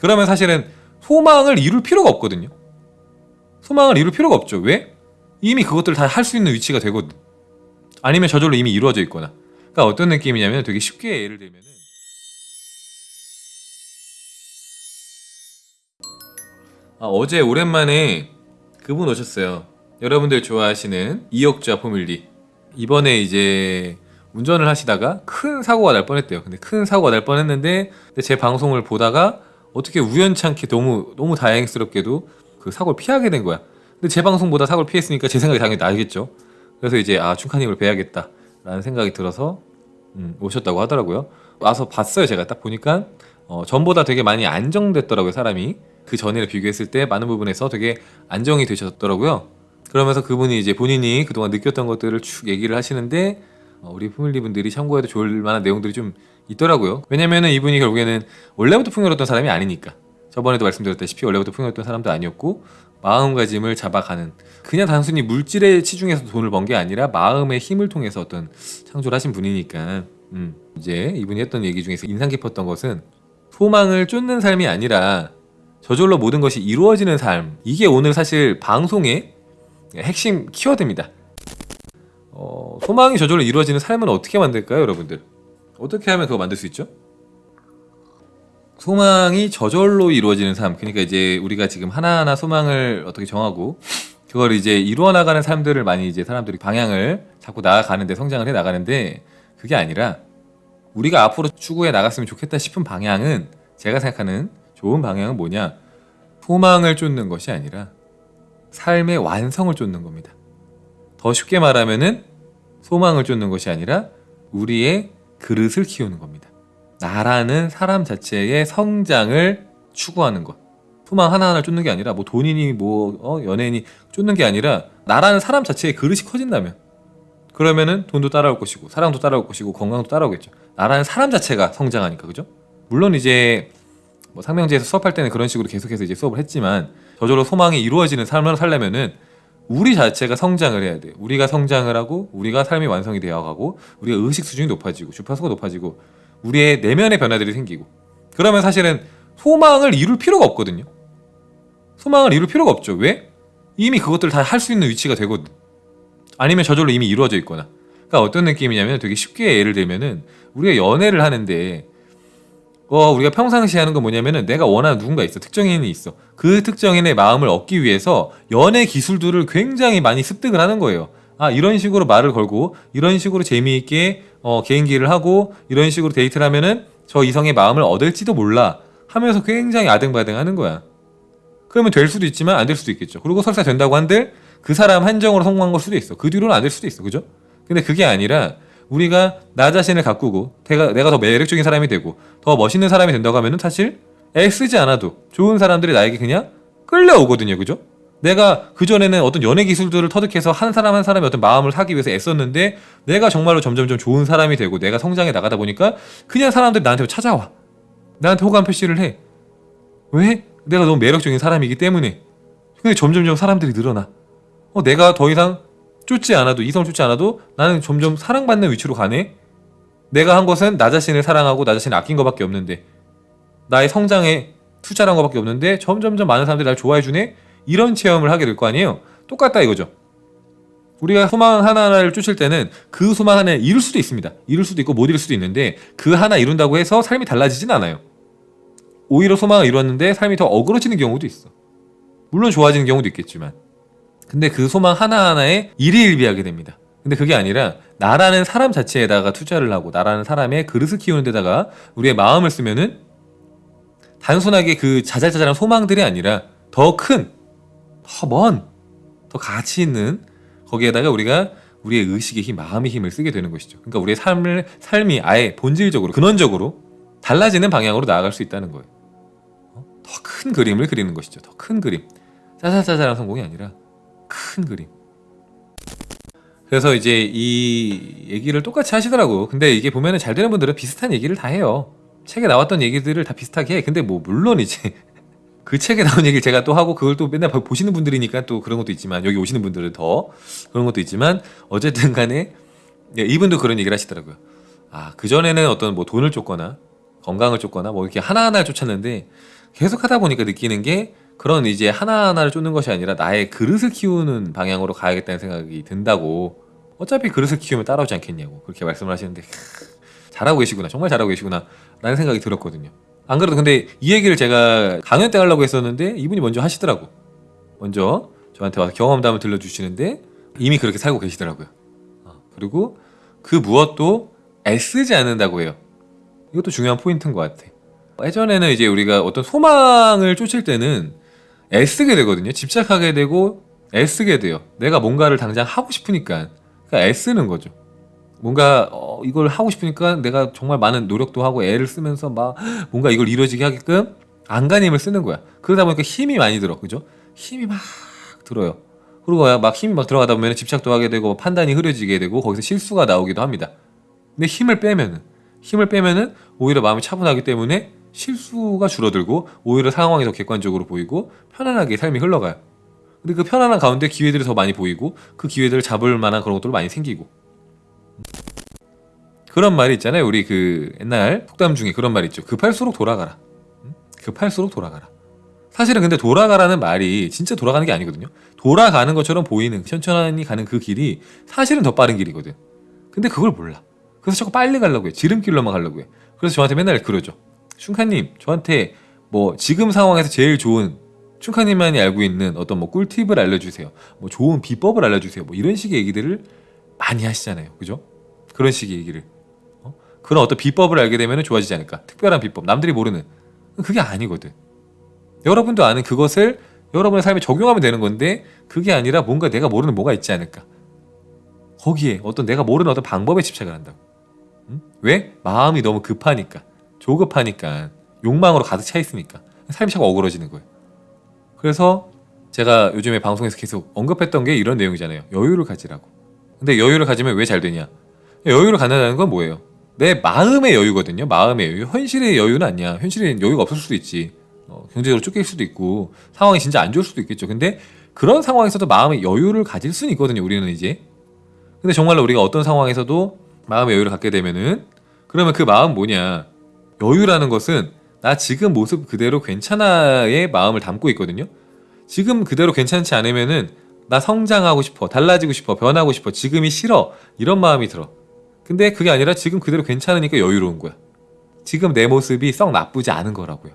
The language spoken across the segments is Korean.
그러면 사실은 소망을 이룰 필요가 없거든요. 소망을 이룰 필요가 없죠. 왜? 이미 그것들을 다 할 수 있는 위치가 되거든. 아니면 저절로 이미 이루어져 있거나. 그러니까 어떤 느낌이냐면 되게 쉽게 예를 들면은 아, 어제 오랜만에 그분 오셨어요. 여러분들 좋아하시는 이혁자 포뮬리. 이번에 이제 운전을 하시다가 큰 사고가 날 뻔했대요. 근데 큰 사고가 날 뻔했는데 제 방송을 보다가 어떻게 우연찮게 너무 너무 다행스럽게도 그 사고를 피하게 된 거야. 근데 제 방송보다 사고를 피했으니까 제 생각이 당연히 나겠죠. 그래서 이제 아 춘카님을 뵈야겠다 라는 생각이 들어서 음, 오셨다고 하더라고요. 와서 봤어요. 제가 딱 보니까 어, 전보다 되게 많이 안정됐더라고요. 사람이 그 전에를 비교했을 때 많은 부분에서 되게 안정이 되셨더라고요. 그러면서 그분이 이제 본인이 그동안 느꼈던 것들을 쭉 얘기를 하시는데 어, 우리 패밀리 분들이 참고해도 좋을 만한 내용들이 좀 있더라고요. 왜냐면은 이분이 결국에는 원래부터 풍요로웠던 사람이 아니니까. 저번에도 말씀드렸다시피 원래부터 풍요로웠던 사람도 아니었고 마음가짐을 잡아가는 그냥 단순히 물질에 치중해서 돈을 번 게 아니라 마음의 힘을 통해서 어떤 창조를 하신 분이니까 음, 이제 이분이 했던 얘기 중에서 인상 깊었던 것은 소망을 쫓는 삶이 아니라 저절로 모든 것이 이루어지는 삶 이게 오늘 사실 방송의 핵심 키워드입니다 어, 소망이 저절로 이루어지는 삶은 어떻게 만들까요 여러분들 어떻게 하면 그거 만들 수 있죠? 소망이 저절로 이루어지는 삶 그러니까 이제 우리가 지금 하나하나 소망을 어떻게 정하고 그걸 이제 이루어 나가는 삶들을 많이 이제 사람들이 방향을 잡고 나아가는데 성장을 해 나가는데 그게 아니라 우리가 앞으로 추구해 나갔으면 좋겠다 싶은 방향은 제가 생각하는 좋은 방향은 뭐냐 소망을 쫓는 것이 아니라 삶의 완성을 쫓는 겁니다. 더 쉽게 말하면은 소망을 쫓는 것이 아니라 우리의 그릇을 키우는 겁니다. 나라는 사람 자체의 성장을 추구하는 것. 소망 하나하나 쫓는 게 아니라 뭐 돈이니 뭐 어, 연예인이 쫓는 게 아니라 나라는 사람 자체의 그릇이 커진다면 그러면은 돈도 따라올 것이고 사랑도 따라올 것이고 건강도 따라오겠죠. 나라는 사람 자체가 성장하니까 그죠? 물론 이제 뭐 상명제에서 수업할 때는 그런 식으로 계속해서 이제 수업을 했지만 저절로 소망이 이루어지는 삶을 살려면은 우리 자체가 성장을 해야 돼. 우리가 성장을 하고 우리가 삶이 완성이 되어가고 우리가 의식 수준이 높아지고 주파수가 높아지고 우리의 내면의 변화들이 생기고 그러면 사실은 소망을 이룰 필요가 없거든요. 소망을 이룰 필요가 없죠. 왜? 이미 그것들을 다 할 수 있는 위치가 되거든. 아니면 저절로 이미 이루어져 있거나. 그러니까 어떤 느낌이냐면 되게 쉽게 예를 들면은 우리가 연애를 하는데 어, 우리가 평상시에 하는 건 뭐냐면은 내가 원하는 누군가 있어. 특정인이 있어. 그 특정인의 마음을 얻기 위해서 연애 기술들을 굉장히 많이 습득을 하는 거예요. 아, 이런 식으로 말을 걸고 이런 식으로 재미있게 어, 개인기를 하고 이런 식으로 데이트를 하면은 저 이성의 마음을 얻을지도 몰라 하면서 굉장히 아등바등 하는 거야. 그러면 될 수도 있지만 안 될 수도 있겠죠. 그리고 설사 된다고 한들 그 사람 한정으로 성공한 걸 수도 있어. 그 뒤로는 안 될 수도 있어. 그죠? 근데 그게 아니라 우리가 나 자신을 가꾸고 내가, 내가 더 매력적인 사람이 되고 더 멋있는 사람이 된다고 하면 은 사실 애쓰지 않아도 좋은 사람들이 나에게 그냥 끌려오거든요. 그죠? 내가 그전에는 어떤 연애 기술들을 터득해서 한 사람 한 사람의 어떤 마음을 사기 위해서 애썼는데 내가 정말로 점점점 좋은 사람이 되고 내가 성장해 나가다 보니까 그냥 사람들이 나한테 찾아와. 나한테 호감 표시를 해. 왜? 내가 너무 매력적인 사람이기 때문에. 근데 점점점 사람들이 늘어나. 어, 내가 더 이상 쫓지 않아도 이성을 쫓지 않아도 나는 점점 사랑받는 위치로 가네. 내가 한 것은 나 자신을 사랑하고 나 자신을 아낀 것밖에 없는데 나의 성장에 투자한 것밖에 없는데 점점점 많은 사람들이 날 좋아해 주네. 이런 체험을 하게 될 거 아니에요. 똑같다 이거죠. 우리가 소망 하나하나를 쫓을 때는 그 소망 하나를 이룰 수도 있습니다. 이룰 수도 있고 못 이룰 수도 있는데 그 하나 이룬다고 해서 삶이 달라지진 않아요. 오히려 소망을 이뤘는데 삶이 더 어그러지는 경우도 있어. 물론 좋아지는 경우도 있겠지만. 근데 그 소망 하나하나에 일희일비하게 됩니다. 근데 그게 아니라 나라는 사람 자체에다가 투자를 하고 나라는 사람의 그릇을 키우는 데다가 우리의 마음을 쓰면은 단순하게 그 자잘자잘한 소망들이 아니라 더 큰, 더 먼, 더 가치 있는 거기에다가 우리가 우리의 의식의 힘, 마음의 힘을 쓰게 되는 것이죠. 그러니까 우리의 삶을 삶이 아예 본질적으로 근원적으로 달라지는 방향으로 나아갈 수 있다는 거예요. 더 큰 그림을 그리는 것이죠. 더 큰 그림. 짜잘짜잘한 성공이 아니라 큰 그림. 그래서 이제 이 얘기를 똑같이 하시더라고요. 근데 이게 보면은 잘 되는 분들은 비슷한 얘기를 다 해요. 책에 나왔던 얘기들을 다 비슷하게 해. 근데 뭐 물론 이제 그 책에 나온 얘기를 제가 또 하고 그걸 또 맨날 보시는 분들이니까 또 그런 것도 있지만 여기 오시는 분들은 더 그런 것도 있지만 어쨌든 간에 예, 이분도 그런 얘기를 하시더라고요. 아, 그전에는 어떤 뭐 돈을 쫓거나 건강을 쫓거나 뭐 이렇게 하나하나를 쫓았는데 계속 하다 보니까 느끼는 게 그런 이제 하나하나를 쫓는 것이 아니라 나의 그릇을 키우는 방향으로 가야겠다는 생각이 든다고. 어차피 그릇을 키우면 따라오지 않겠냐고. 그렇게 말씀을 하시는데 캬, 잘하고 계시구나. 정말 잘하고 계시구나. 라는 생각이 들었거든요. 안 그래도 근데 이 얘기를 제가 강연 때 하려고 했었는데 이분이 먼저 하시더라고. 먼저 저한테 와서 경험담을 들려주시는데 이미 그렇게 살고 계시더라고요. 어, 그리고 그 무엇도 애쓰지 않는다고 해요. 이것도 중요한 포인트인 것 같아. 예전에는 이제 우리가 어떤 소망을 쫓을 때는 애쓰게 되거든요. 집착하게 되고 애쓰게 돼요. 내가 뭔가를 당장 하고 싶으니까 그러니까 애쓰는 거죠. 뭔가 어, 이걸 하고 싶으니까 내가 정말 많은 노력도 하고 애를 쓰면서 막 뭔가 이걸 이루어지게 하게끔 안간힘을 쓰는 거야. 그러다 보니까 힘이 많이 들어, 그죠? 힘이 막 들어요. 그리고 막 힘이 막 들어가다 보면 집착도 하게 되고 판단이 흐려지게 되고 거기서 실수가 나오기도 합니다. 근데 힘을 빼면은 힘을 빼면은 오히려 마음이 차분하기 때문에 실수가 줄어들고 오히려 상황이 더 객관적으로 보이고 편안하게 삶이 흘러가요. 근데 그 편안한 가운데 기회들이 더 많이 보이고 그 기회들을 잡을 만한 그런 것들도 많이 생기고 그런 말이 있잖아요. 우리 그 옛날 속담 중에 그런 말이 있죠. 급할수록 돌아가라. 응? 급할수록 돌아가라. 사실은 근데 돌아가라는 말이 진짜 돌아가는 게 아니거든요. 돌아가는 것처럼 보이는 천천히 가는 그 길이 사실은 더 빠른 길이거든. 근데 그걸 몰라. 그래서 자꾸 빨리 가려고 해. 지름길로만 가려고 해. 그래서 저한테 맨날 그러죠. 춘카님 저한테 뭐 지금 상황에서 제일 좋은 춘카님만이 알고 있는 어떤 뭐 꿀팁을 알려주세요. 뭐 좋은 비법을 알려주세요. 뭐 이런 식의 얘기들을 많이 하시잖아요. 그죠? 그런 식의 얘기를. 어? 그런 어떤 비법을 알게 되면 좋아지지 않을까? 특별한 비법, 남들이 모르는. 그게 아니거든. 여러분도 아는 그것을 여러분의 삶에 적용하면 되는 건데 그게 아니라 뭔가 내가 모르는 뭐가 있지 않을까? 거기에 어떤 내가 모르는 어떤 방법에 집착을 한다고. 응? 왜? 마음이 너무 급하니까. 조급하니까 욕망으로 가득 차 있으니까 삶이 자꾸 어그러지는 거예요. 그래서 제가 요즘에 방송에서 계속 언급했던 게 이런 내용이잖아요. 여유를 가지라고. 근데 여유를 가지면 왜 잘 되냐? 여유를 갖는다는 건 뭐예요? 내 마음의 여유거든요. 마음의 여유. 현실의 여유는 아니야. 현실에 여유가 없을 수도 있지. 어, 경제적으로 쫓길 수도 있고 상황이 진짜 안 좋을 수도 있겠죠. 근데 그런 상황에서도 마음의 여유를 가질 수는 있거든요. 우리는 이제. 근데 정말로 우리가 어떤 상황에서도 마음의 여유를 갖게 되면은 그러면 그 마음 뭐냐? 여유라는 것은 나 지금 모습 그대로 괜찮아의 마음을 담고 있거든요. 지금 그대로 괜찮지 않으면은 나 성장하고 싶어, 달라지고 싶어, 변하고 싶어, 지금이 싫어 이런 마음이 들어. 근데 그게 아니라 지금 그대로 괜찮으니까 여유로운 거야. 지금 내 모습이 썩 나쁘지 않은 거라고요.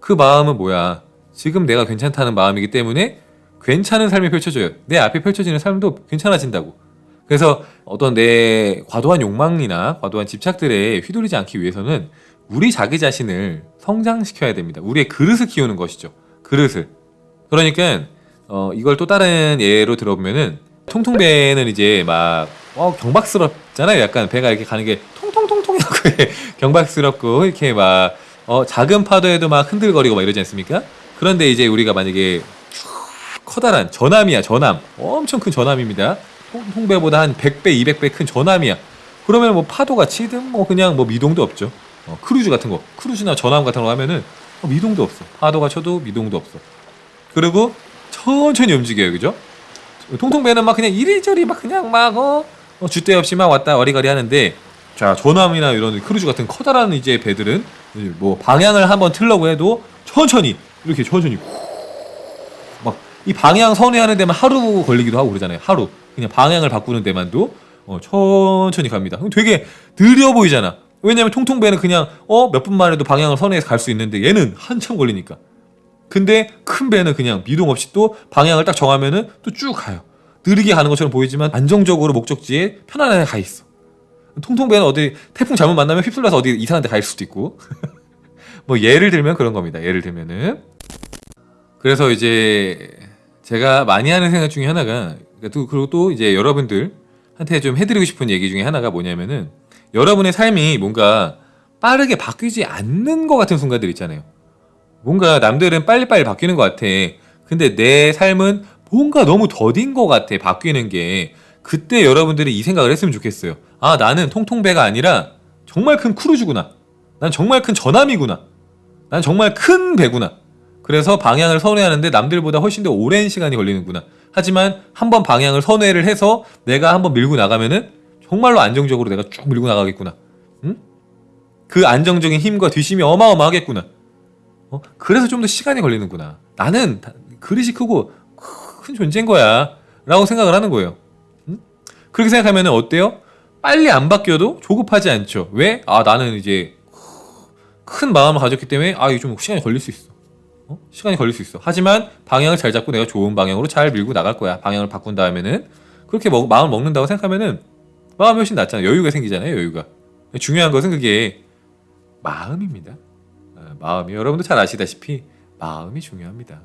그 마음은 뭐야? 지금 내가 괜찮다는 마음이기 때문에 괜찮은 삶이 펼쳐져요. 내 앞에 펼쳐지는 삶도 괜찮아진다고. 그래서 어떤 내 과도한 욕망이나 과도한 집착들에 휘둘리지 않기 위해서는 우리 자기 자신을 성장시켜야 됩니다. 우리의 그릇을 키우는 것이죠. 그릇을. 그러니까 어, 이걸 또 다른 예로 들어보면은 통통 배는 이제 막 어, 경박스럽잖아요. 약간 배가 이렇게 가는 게 통통통통 하고 경박스럽고 이렇게 막 어, 작은 파도에도 막 흔들거리고 막 이러지 않습니까? 그런데 이제 우리가 만약에 커다란 전함이야 전함 엄청 큰 전함입니다. 홍배보다 한 100배, 200배 큰 전함이야. 그러면 뭐 파도가 치든 뭐 그냥 뭐 미동도 없죠. 어, 크루즈 같은 거, 크루즈나 전함 같은 거 하면은 어, 미동도 없어. 파도가 쳐도 미동도 없어. 그리고 천천히 움직여요, 그죠? 통통배는 막 그냥 이리저리 막 그냥 막 어, 어 줏대 없이 막 왔다 와리가리 하는데 자 전함이나 이런 크루즈 같은 커다란 이제 배들은 뭐 방향을 한번 틀려고 해도 천천히 이렇게 천천히 막 이 방향 선회하는 데만 하루 걸리기도 하고 그러잖아요. 하루. 그냥 방향을 바꾸는 데만도 어, 천천히 갑니다. 되게 느려 보이잖아. 왜냐면 통통배는 그냥 어 몇 분만 해도 방향을 선회해서 갈 수 있는데 얘는 한참 걸리니까. 근데 큰 배는 그냥 미동 없이 또 방향을 딱 정하면은 또 쭉 가요. 느리게 가는 것처럼 보이지만 안정적으로 목적지에 편안하게 가 있어. 통통배는 어디 태풍 잘못 만나면 휩쓸려서 어디 이상한 데 갈 수도 있고. 뭐 예를 들면 그런 겁니다. 예를 들면은 그래서 이제 제가 많이 하는 생각 중에 하나가 또 그리고 또 이제 여러분들한테 좀 해드리고 싶은 얘기 중에 하나가 뭐냐면은 여러분의 삶이 뭔가 빠르게 바뀌지 않는 것 같은 순간들 있잖아요. 뭔가 남들은 빨리빨리 바뀌는 것 같아. 근데 내 삶은 뭔가 너무 더딘 것 같아. 바뀌는 게. 그때 여러분들이 이 생각을 했으면 좋겠어요. 아, 나는 통통배가 아니라 정말 큰 크루즈구나. 난 정말 큰 전함이구나. 난 정말 큰 배구나. 그래서 방향을 선회하는데 남들보다 훨씬 더 오랜 시간이 걸리는구나. 하지만 한번 방향을 선회를 해서 내가 한번 밀고 나가면은 정말로 안정적으로 내가 쭉 밀고 나가겠구나. 응? 그 안정적인 힘과 뒷심이 어마어마하겠구나. 어? 그래서 좀 더 시간이 걸리는구나. 나는 다- 그릇이 크고 큰 존재인 거야. 라고 생각을 하는 거예요. 음? 그렇게 생각하면 어때요? 빨리 안 바뀌어도 조급하지 않죠. 왜? 아, 나는 이제 큰 마음을 가졌기 때문에 아, 이거 좀 시간이 걸릴 수 있어. 어? 시간이 걸릴 수 있어. 하지만 방향을 잘 잡고 내가 좋은 방향으로 잘 밀고 나갈 거야. 방향을 바꾼 다음에는 그렇게 먹, 마음을 먹는다고 생각하면은 마음이 훨씬 낫잖아요. 여유가 생기잖아요. 여유가. 중요한 것은 그게 마음입니다. 어, 마음이 여러분도 잘 아시다시피 마음이 중요합니다.